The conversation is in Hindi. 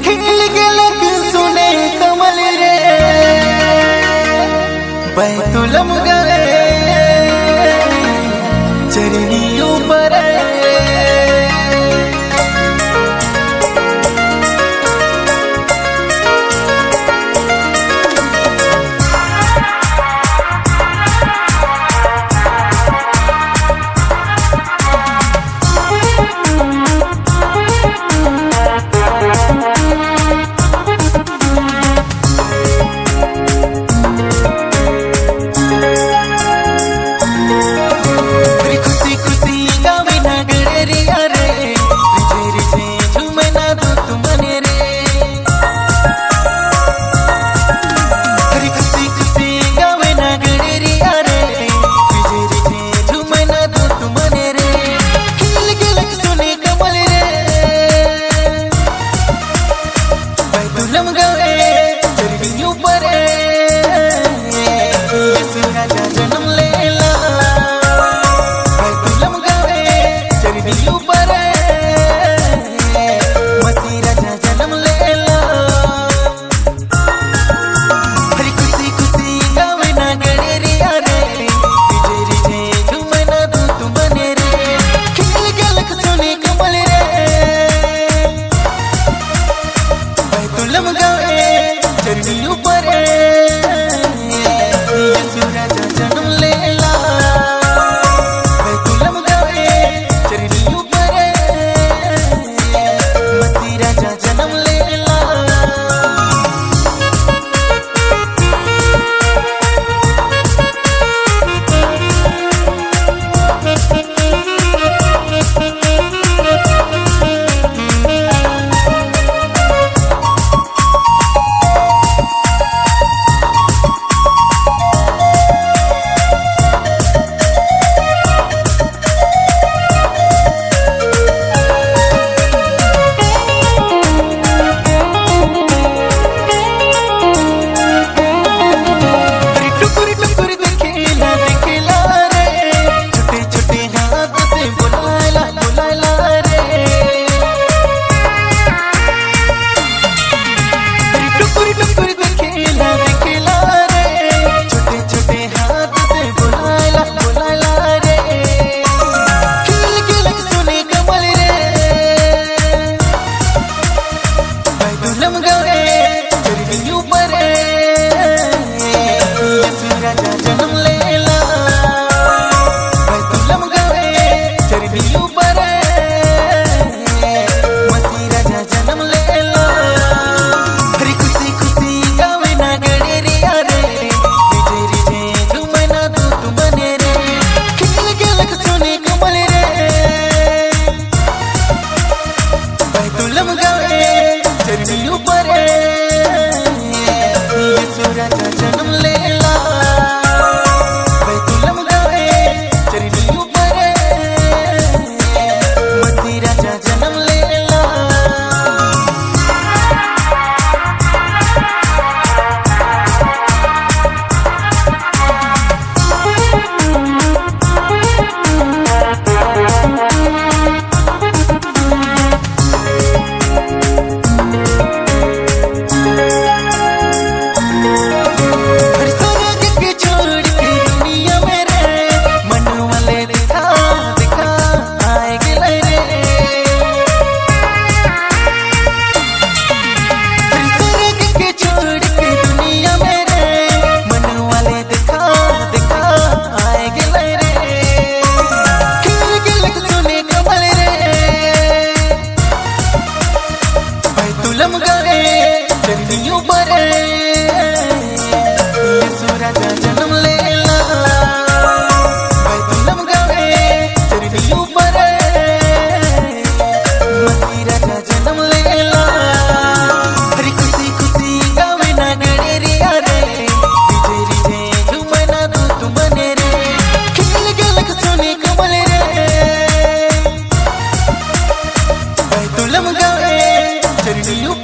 खिल गेलक सुने कमल रे। बैतुलम chừng lẽ बैतुलम गए चरणियों